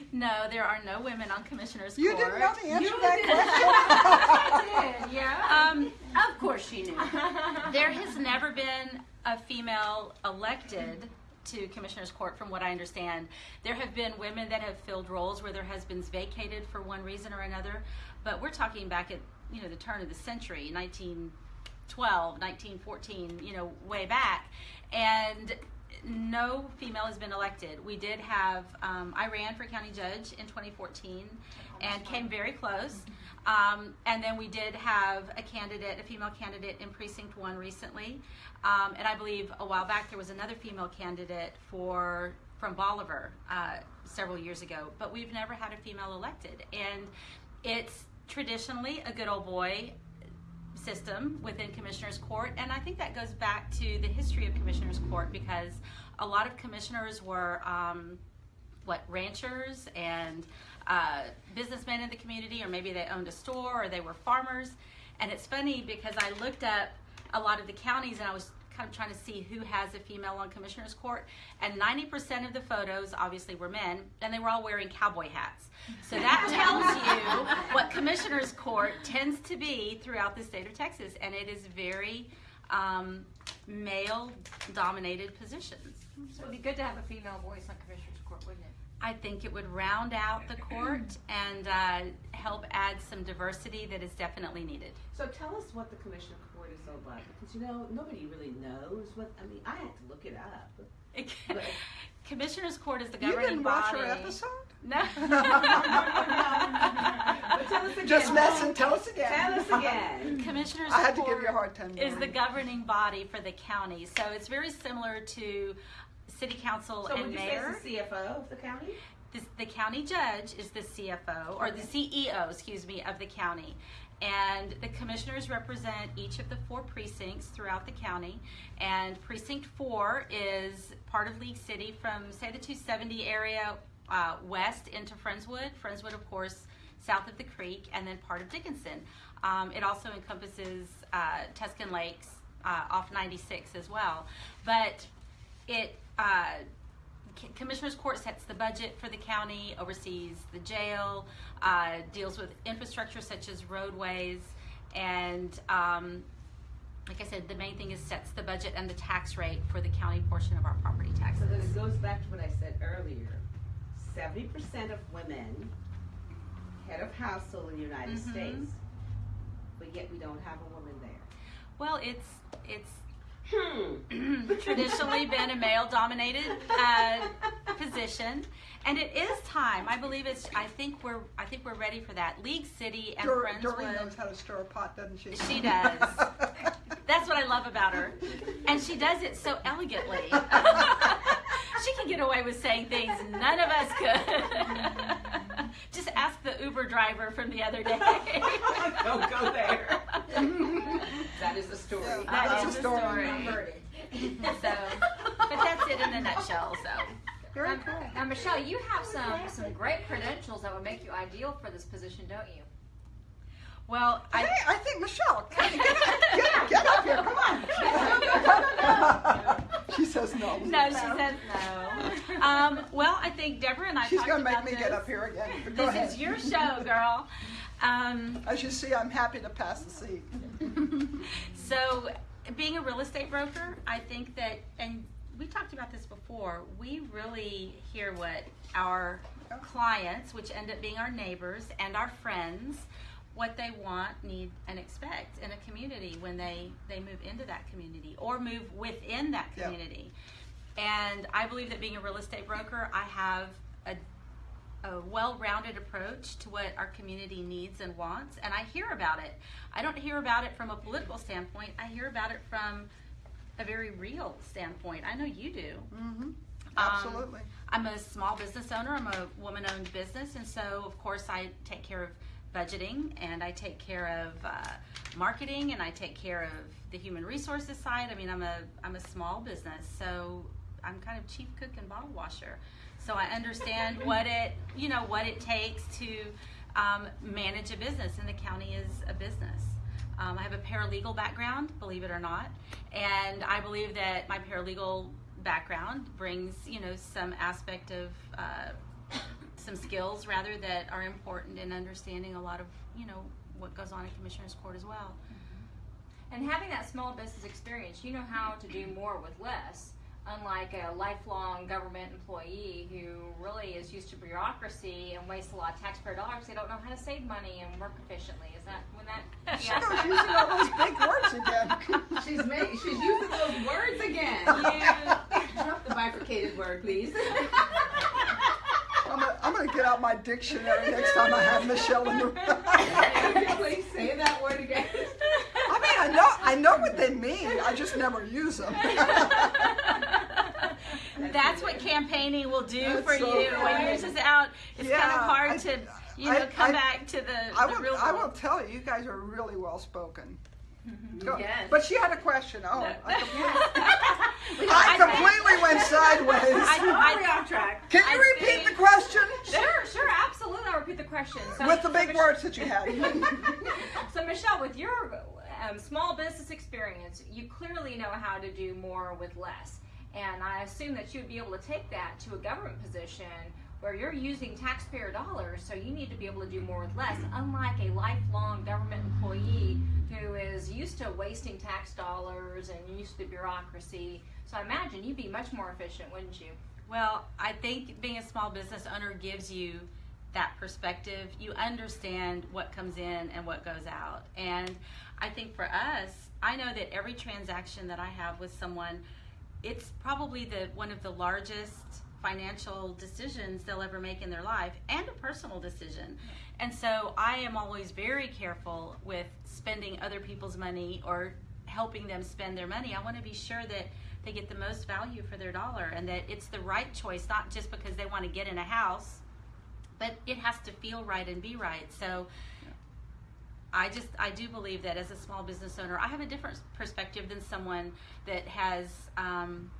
no there are no women on commissioner's You court You didn't know the answer to that question? I did, yeah. um, Of course she knew. there has never been a female elected to commissioner's court from what i understand. There have been women that have filled roles where their husbands vacated for one reason or another but we're talking back at you know the turn of the century 1912 1914 you know way back. And no female has been elected. We did have um, i ran for county judge in 2014 and came very close um, and then we did have a candidate, a female candidate in precinct one recently. Um, and I believe a while back there was another female candidate for from Bolivar uh, several years ago. But we've never had a female elected, and it's traditionally a good old boy system within Commissioners Court, and I think that goes back to the history of Commissioners Court because a lot of commissioners were um, what ranchers and uh, businessmen in the community, or maybe they owned a store or they were farmers. And it's funny because I looked up a lot of the counties and I was kind of trying to see who has a female on commissioner's court. And 90% of the photos obviously were men, and they were all wearing cowboy hats. So that tells you what commissioner's court tends to be throughout the state of Texas. And it is very um, male dominated positions. So it'd be good to have a female voice on Commissioner's Court, wouldn't it? I think it would round out the court and uh, help add some diversity that is definitely needed. So tell us what the commissioner court is all about, because you know, nobody really knows what, I mean, I had to look it up. Commissioner's Court is the governing You didn't watch body. our episode? No. But tell us again. Just messing. Tell us again. Tell us again. Commissioner's I had to give you a hard time. is the governing body for the county. So it's very similar to city council So and would you say mayor. it's the CFO of the county? This, the county judge is the CFO, or the CEO, excuse me, of the county. And the commissioners represent each of the four precincts throughout the county. And precinct four is part of League City from, say, the 270 area uh, west into Friendswood. Friendswood, of course, south of the creek, and then part of Dickinson. Um, it also encompasses uh, Tuscan Lakes uh, off 96 as well. But it uh, Commissioners Court sets the budget for the county, oversees the jail, uh, deals with infrastructure such as roadways, and um, like I said, the main thing is sets the budget and the tax rate for the county portion of our property So taxes. then it goes back to what I said earlier. Seventy percent of women, head of household in the United Mhm. States, but yet we don't have a woman there. Well, it's it's Hmm. traditionally been a male-dominated uh, position, and it is time. I believe it's. I think we're. I think we're ready for that. League City and Dor- Doreen Friendswood. knows how to stir a pot, doesn't she? She does. That's what I love about her. And she does it so elegantly. she can get away with saying things none of us could. Just ask the Uber driver from the other day. Don't go there. That is the story. Yeah. That That's is a the story. story. so, but that's it in a nutshell. So, Very Now, cool. now, Michelle, you have some some great credentials that would make you ideal for this position, don't you? Well, Hey, I, I think Michelle, get, get, get up here. Come on. she says no. no, she says no. Um, well, I think Deborah and I She's going to make me this. get up here again. Go This ahead. is your show, girl. Um, As you see, I'm happy to pass the seat. so, being a real estate broker, I think that, and we talked about this before, we really hear what our clients, which end up being our neighbors and our friends, what they want, need, and expect in a community when they, they move into that community or move within that Yeah. community. And I believe that being a real estate broker, I have a a well-rounded approach to what our community needs and wants and i hear about it i don't hear about it from a political standpoint i hear about it from a very real standpoint i know you do hmm Um, Absolutely. i'm a small business owner i'm a woman-owned business and so of course i take care of budgeting and I take care of uh, marketing and I take care of the human resources side. I mean, I'm a I'm a small business, so I'm kind of chief cook and bottle washer. So I understand what it you know what it takes to um, manage a business, and the county is a business. Um, I have a paralegal background, believe it or not, and I believe that my paralegal background brings you know some aspect of uh, some skills rather that are important in understanding a lot of you know what goes on in commissioners court as well. Mm-hmm. And having that small business experience, you know how to do more with less. Unlike a lifelong government employee who really is used to bureaucracy and wastes a lot of taxpayer dollars, they don't know how to save money and work efficiently. Is that when that? She goes using all those big words again. She's making, she's using those words again. You, Drop the bifurcated word, please. I'm gonna, get out my dictionary next time I have Michelle in the room. Please say that word again. I mean, I know, I know what they mean. I just never use them. That's what campaigning will do That's for so you when yours is out. It's kind of hard I- to, you I- know, come I- back to the, I the will, real I will tell you, you guys are really well spoken. Go- Yes. But she had a question. Oh, No. I completely, I completely went sideways. I, We're off track. Can you I repeat think- the question Sure, sure, absolutely. I'll repeat the question. So, with the big Mich- words that you had? So, Michelle, with your um, small business experience, you clearly know how to do more with less. And I assume that you would be able to take that to a government position where you're using taxpayer dollars, so you need to be able to do more with less, unlike a lifelong government employee who is used to wasting tax dollars and used to bureaucracy. So I imagine you'd be much more efficient, wouldn't you? Well, I think being a small business owner gives you that perspective. You understand what comes in and what goes out. And I think for us, I know that every transaction that I have with someone, it's probably the one of the largest financial decisions they'll ever make in their life and a personal decision. And so I am always very careful with spending other people's money or helping them spend their money. I want to be sure that they get the most value for their dollar and that it's the right choice, not just because they want to get in a house, but it has to feel right and be right. So I just I do believe that as a small business owner, I have a different perspective than someone that has um,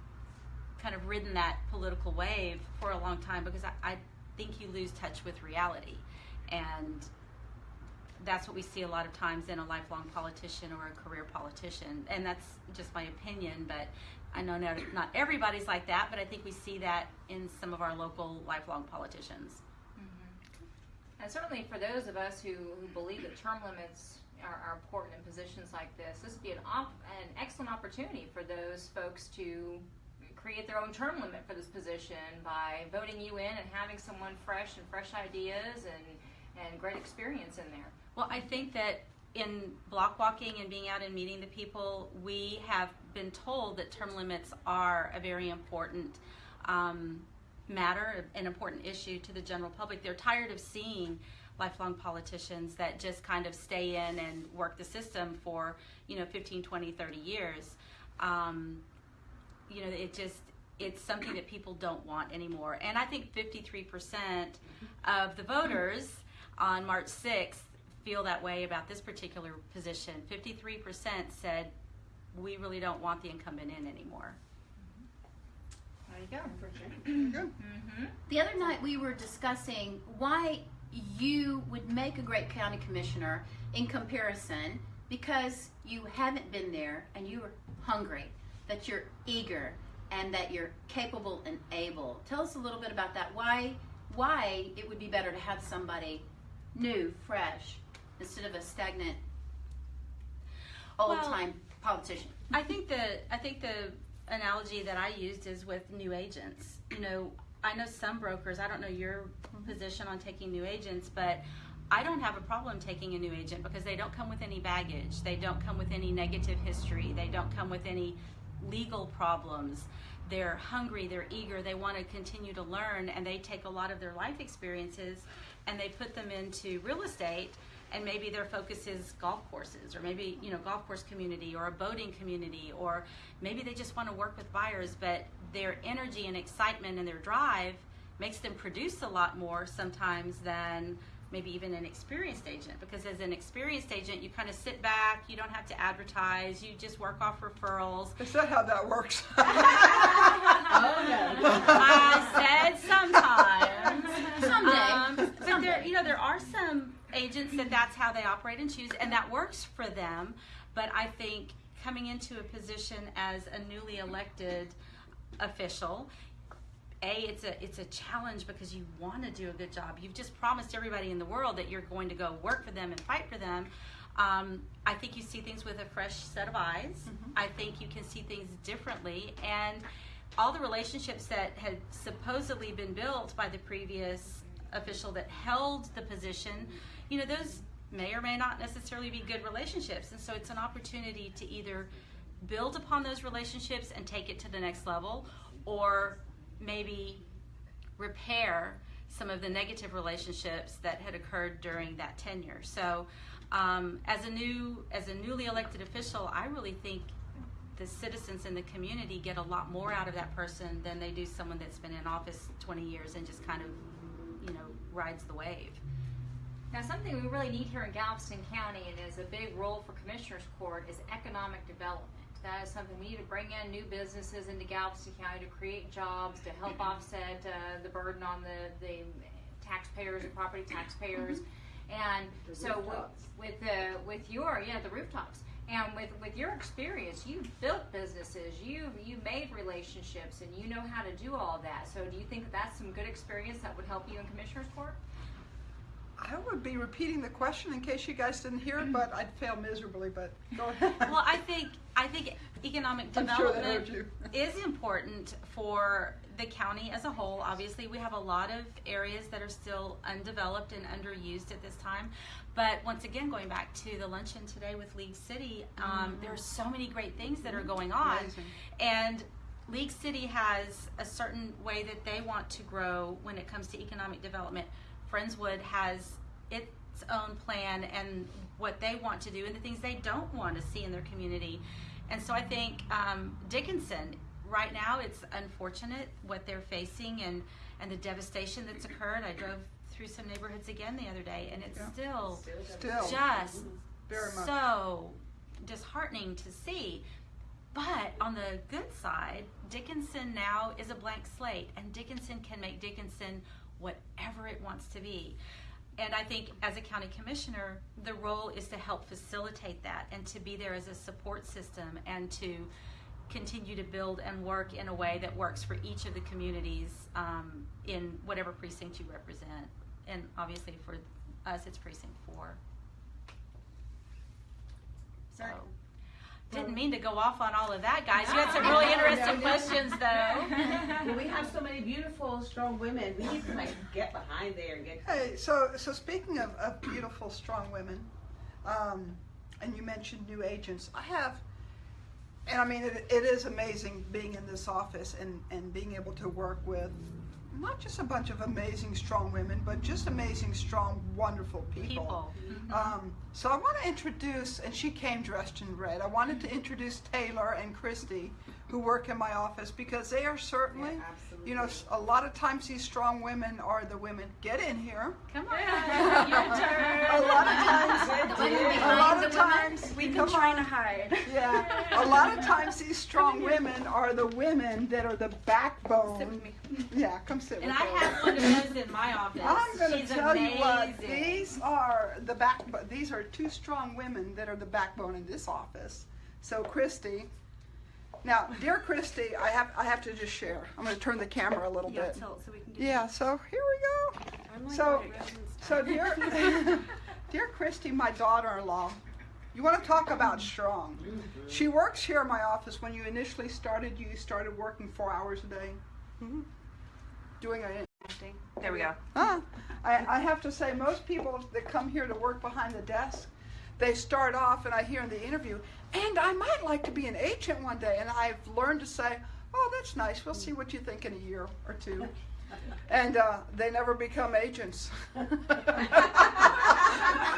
kind of ridden that political wave for a long time because I, I think you lose touch with reality, and that's what we see a lot of times in a lifelong politician or a career politician, and that's just my opinion, but. I know not, not everybody's like that, but I think we see that in some of our local lifelong politicians. Mm-hmm. And certainly for those of us who, who believe that term limits are, are important in positions like this, this would be an, an excellent opportunity for those folks to create their own term limit for this position by voting you in and having someone fresh and fresh ideas and, and great experience in there. Well, I think that in block walking and being out and meeting the people, we have been told that term limits are a very important um, matter, an important issue to the general public. They're tired of seeing lifelong politicians that just kind of stay in and work the system for, you know, 15, 20, 30 years. Um, you know, it just, it's something that people don't want anymore. And I think 53% of the voters on March 6th feel that way about this particular position. 53% said, we really don't want the incumbent in anymore. There you go. Mm-hmm. The other night we were discussing why you would make a great county commissioner in comparison because you haven't been there and you are hungry, that you're eager and that you're capable and able. Tell us a little bit about that. Why why it would be better to have somebody new, fresh, instead of a stagnant old time politician. I think the I think the analogy that I used is with new agents. You know, I know some brokers. I don't know your mm-hmm. position on taking new agents, but I don't have a problem taking a new agent because they don't come with any baggage. They don't come with any negative history. They don't come with any legal problems. They're hungry, they're eager, they want to continue to learn, and they take a lot of their life experiences and they put them into real estate. And maybe their focus is golf courses, or maybe you know golf course community, or a boating community, or maybe they just want to work with buyers. But their energy and excitement and their drive makes them produce a lot more sometimes than maybe even an experienced agent because as an experienced agent you kind of sit back you don't have to advertise you just work off referrals Is that how that works? I said sometimes. Someday. Um, but there, you know, there are some agents that that's how they operate and choose, and that works for them. But I think coming into a position as a newly elected official, a it's a it's a challenge because you want to do a good job. You've just promised everybody in the world that you're going to go work for them and fight for them. Um, I think you see things with a fresh set of eyes. I think you can see things differently, and all the relationships that had supposedly been built by the previous official that held the position, you know, those may or may not necessarily be good relationships. And so it's an opportunity to either build upon those relationships and take it to the next level, or maybe repair some of the negative relationships that had occurred during that tenure. So, um, as a new as a newly elected official, I really think the citizens in the community get a lot more out of that person than they do someone that's been in office 20 years and just kind of, you know, rides the wave. Now, something we really need here in Galveston County and is a big role for Commissioners Court is economic development. That is something we need to bring in new businesses into Galveston County to create jobs, to help offset uh, the burden on the, the taxpayers and property taxpayers. And so with, with the with your yeah the rooftops and with with your experience, you've built businesses, you you made relationships, and you know how to do all that. So do you think that that's some good experience that would help you in Commissioners Court? I would be repeating the question in case you guys didn't hear it, but I'd fail miserably. But go ahead. well, I think I think economic I'm sure development is important for the county as a whole. Obviously, we have a lot of areas that are still undeveloped and underused at this time. But once again, going back to the luncheon today with League City, um, there are so many great things that are going on, Amazing. and League City has a certain way that they want to grow when it comes to economic development. Friendswood has its own plan and what they want to do and the things they don't want to see in their community. And so I think um, Dickinson, right now, it's unfortunate what they're facing and, and the devastation that's occurred. I drove through some neighborhoods again the other day, and it's Yeah. still Still, just very much. so disheartening to see. But on the good side, Dickinson now is a blank slate, and Dickinson can make Dickinson whatever it wants to be. And I think as a county commissioner, the role is to help facilitate that and to be there as a support system and to continue to build and work in a way that works for each of the communities um, in whatever precinct you represent. And obviously for us, it's precinct four. So, didn't mean to go off on all of that, guys. You had some really interesting questions, though. Well, we have so many beautiful, strong women. We need to like get behind there and get. Hey, so so speaking of, of beautiful, strong women, um, and you mentioned new agents, I have, and I mean it, it is amazing being in this office and and being able to work with not just a bunch of amazing, strong women, but just amazing, strong, wonderful people. People. Um, so I want to introduce, and she came dressed in red. I wanted to introduce Taylor and Christy, who work in my office, because they are certainly, Yeah, absolutely. You know, a lot of times these strong women are the women. Get in here. Come on, your turn. A lot of times, The a lot of women. times, We've come been trying on. to hide. Yeah, a lot of times these strong women are the women that are the backbone. Sit with me. Yeah, come sit And with me. And I have one of those in my office. I'm going to tell amazing. you what. These are the back. These are two strong women that are the backbone in this office. So, Christy. Now, dear Christy, I have I have to just share. I'm going to turn the camera a little Yeah, bit. so, so we can do Yeah. So here we go. So, so dear, dear Christy, my daughter-in-law. You want to talk about strong? She works here in my office. When you initially started, you started working four hours a day, Mhm. doing a There we go. Huh. I, I have to say, most people that come here to work behind the desk, they start off, and I hear in the interview, and I might like to be an agent one day. And I've learned to say, oh, that's nice. We'll see what you think in a year or two. And uh, they never become agents.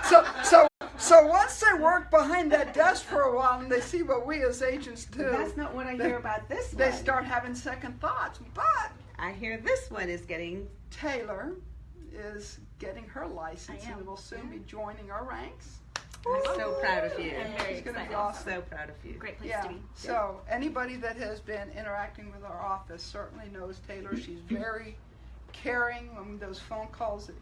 so, so, so once they work behind that desk for a while and they see what we as agents do, That's not what I they- hear about this they start having second thoughts. But I hear this one is getting. Taylor is getting her license and will soon be joining our ranks. I'm so proud of you. I'm very It's gonna be excited. awesome. So proud of you. Great place Yeah, to be. so anybody that has been interacting with our office certainly knows Taylor. She's very caring when those phone calls that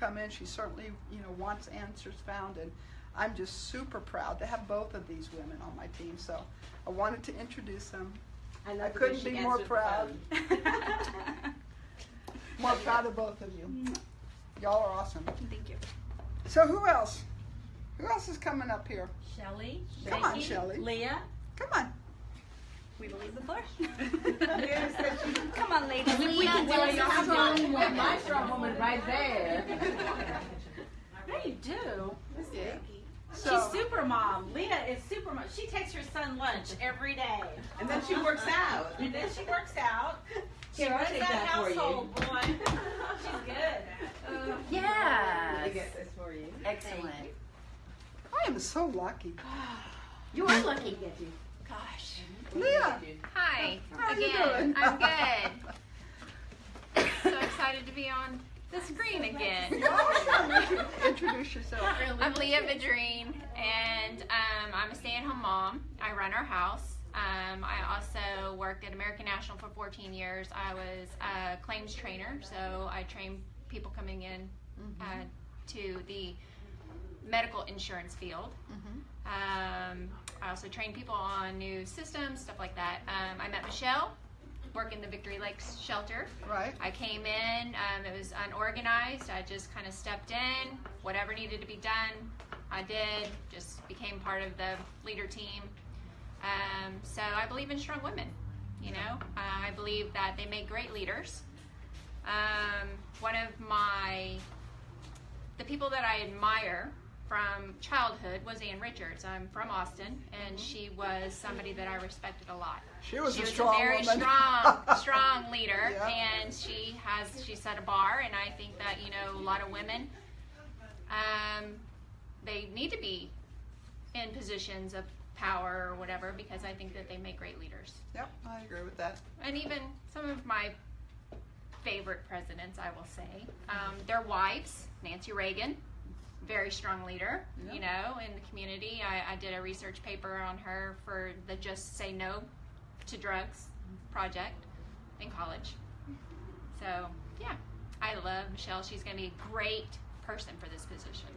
come in. She certainly, you know, wants answers found and I'm just super proud to have both of these women on my team. So I wanted to introduce them. I, I love the couldn't way be more proud. More proud of both of you. Y'all are awesome. Thank you. So who else? Who else is coming up here? Shelly, Come on, Becky, Shelley. Leah, Come on. we will leave the floor. Leah said she- Come on, ladies. We, we can do it. is Y'all strong fun. woman. My strong woman right there. Yeah, you do. Yeah. She's super mom. Leah is super mom. She takes her son lunch every day. And then she works out. And then she works out. She Here, runs take that that for you. household, boy. She's good. Yes. I get this for you. Excellent. I am so lucky. You are lucky. Gosh. Leah, Hi. how are you again. doing? I'm good. so excited to be on the screen again. Introduce yourself. I'm Leah Vidrine, and um, I'm a stay-at-home mom. I run our house. Um, I also worked at American National for 14 years. I was a claims trainer, so I train people coming in uh, to the medical insurance field. Um, I also train people on new systems, stuff like that. Um, I met Michelle, work in the Victory Lakes shelter. Right. I came in, um, it was unorganized. I just kind of stepped in, whatever needed to be done, I did, just became part of the leader team. Um, so I believe in strong women, you know, uh, I believe that they make great leaders. Um, one of my, the people that I admire from childhood was Ann Richards. I'm from Austin, and she was somebody that I respected a lot She was she a was strong a very woman. strong, strong leader, Yeah. and she has she set a bar, and I think that you know a lot of women, um, they need to be in positions of power or whatever because I think that they make great leaders, Yep, I agree with that. and even some of my favorite presidents, I will say, um, their wives, Nancy Reagan. Very strong leader, you know, in the community. I, I did a research paper on her for the Just Say No to Drugs project in college. So yeah, I love Michelle. She's going to be a great person for this position.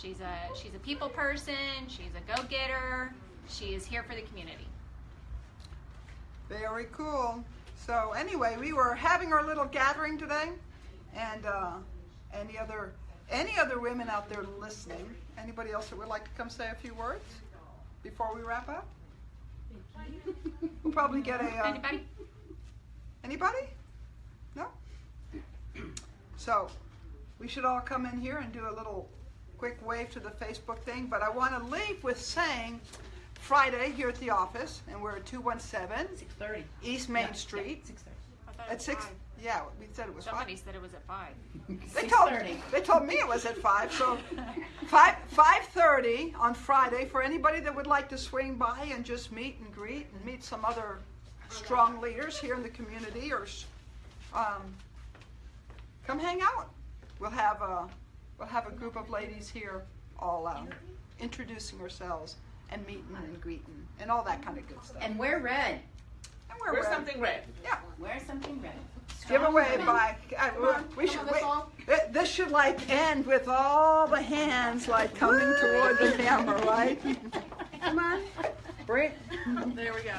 She's a she's a people person. She's a go getter. She is here for the community. Very cool. So anyway, we were having our little gathering today, and uh, any other any other women out there listening? Anybody else that would like to come say a few words before we wrap up? We'll probably get a. Uh, Anybody? Anybody? No? So, we should all come in here and do a little quick wave to the Facebook thing, but I want to leave with saying Friday here at the office, and we're at 217 6:30. East Main Street. 6:30. I thought it At was 6, five. Yeah, we said it was 5. Somebody said it was at five. They told, 6:30. they told me it was at 5, so 5, 5.30 on Friday for anybody that would like to swing by and just meet and greet and meet some other strong leaders here in the community or um, come hang out. We'll have a, we'll have a group of ladies here all uh, introducing ourselves and meeting and greeting and all that kind of good stuff. And wear red. And we're Wear red. something red. Yeah. Wear something red. Giveaway by. Uh, we should. Wait, th- this should like end with all the hands like coming toward the camera, right? Come on, bring. There we go.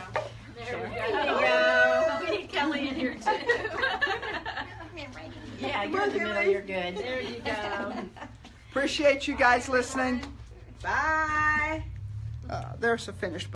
There we go. We need Kelly in here too. Yeah, you're in the middle. You're good. there you go. Appreciate you guys listening. Bye. Uh, there's a finished.